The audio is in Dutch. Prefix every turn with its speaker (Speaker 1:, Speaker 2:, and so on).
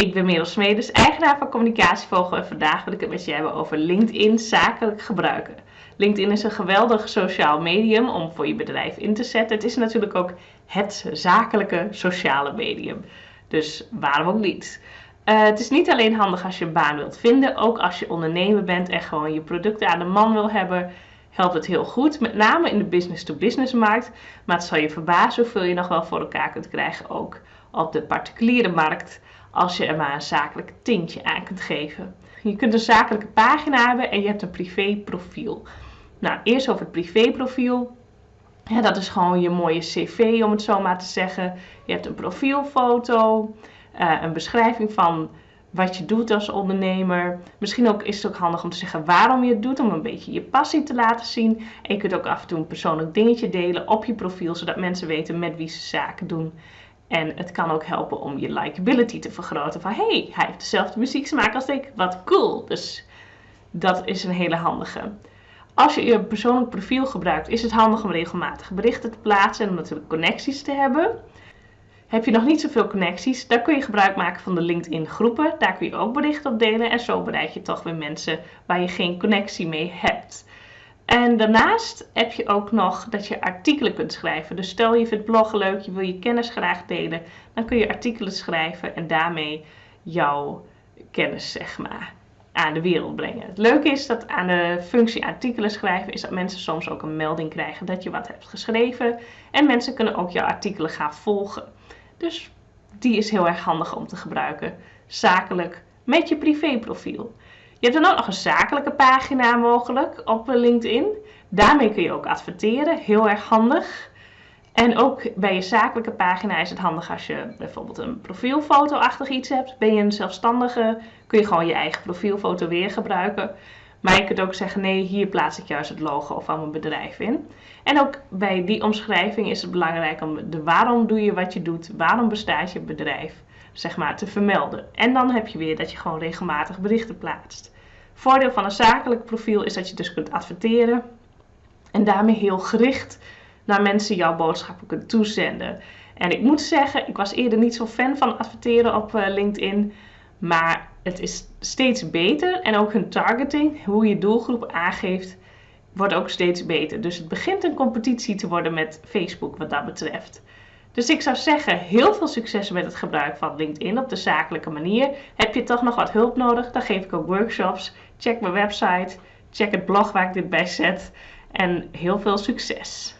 Speaker 1: ik ben Merel Smedes, eigenaar van Communicatievogel en vandaag wil ik het met je hebben over LinkedIn zakelijk gebruiken. LinkedIn is een geweldig sociaal medium om voor je bedrijf in te zetten. Het is natuurlijk ook het zakelijke sociale medium. Dus waarom ook niet? Uh, het is niet alleen handig als je een baan wilt vinden, ook als je ondernemer bent en gewoon je producten aan de man wil hebben, helpt het heel goed. Met name in de business-to-business markt. Maar het zal je verbazen hoeveel je nog wel voor elkaar kunt krijgen, ook op de particuliere markt als je er maar een zakelijk tintje aan kunt geven. Je kunt een zakelijke pagina hebben en je hebt een privéprofiel. Nou, eerst over het privéprofiel. Ja, dat is gewoon je mooie cv, om het zo maar te zeggen. Je hebt een profielfoto, uh, een beschrijving van wat je doet als ondernemer. Misschien ook is het ook handig om te zeggen waarom je het doet, om een beetje je passie te laten zien. En je kunt ook af en toe een persoonlijk dingetje delen op je profiel, zodat mensen weten met wie ze zaken doen. En het kan ook helpen om je likability te vergroten. Van hey, hij heeft dezelfde muzieksmaak als ik. Wat cool. Dus dat is een hele handige. Als je je persoonlijk profiel gebruikt, is het handig om regelmatig berichten te plaatsen en om natuurlijk connecties te hebben. Heb je nog niet zoveel connecties, dan kun je gebruik maken van de LinkedIn groepen. Daar kun je ook berichten op delen en zo bereik je toch weer mensen waar je geen connectie mee hebt. En daarnaast heb je ook nog dat je artikelen kunt schrijven. Dus stel je vindt bloggen leuk, je wil je kennis graag delen, dan kun je artikelen schrijven en daarmee jouw kennis zeg maar aan de wereld brengen. Het leuke is dat aan de functie artikelen schrijven is dat mensen soms ook een melding krijgen dat je wat hebt geschreven en mensen kunnen ook jouw artikelen gaan volgen. Dus die is heel erg handig om te gebruiken zakelijk met je privéprofiel. Je hebt dan ook nog een zakelijke pagina mogelijk op LinkedIn. Daarmee kun je ook adverteren, heel erg handig. En ook bij je zakelijke pagina is het handig als je bijvoorbeeld een profielfoto-achtig iets hebt. Ben je een zelfstandige, kun je gewoon je eigen profielfoto weer gebruiken. Maar je kunt ook zeggen, nee, hier plaats ik juist het logo van mijn bedrijf in. En ook bij die omschrijving is het belangrijk om de waarom doe je wat je doet, waarom bestaat je bedrijf, zeg maar, te vermelden. En dan heb je weer dat je gewoon regelmatig berichten plaatst. Voordeel van een zakelijk profiel is dat je dus kunt adverteren en daarmee heel gericht naar mensen jouw boodschappen kunt toezenden. En ik moet zeggen, ik was eerder niet zo fan van adverteren op eh, LinkedIn, maar het is steeds beter en ook hun targeting, hoe je doelgroep aangeeft, wordt ook steeds beter. Dus het begint een competitie te worden met Facebook wat dat betreft. Dus ik zou zeggen, heel veel succes met het gebruik van LinkedIn op de zakelijke manier. Heb je toch nog wat hulp nodig? Dan geef ik ook workshops. Check mijn website, check het blog waar ik dit bij zet. En heel veel succes!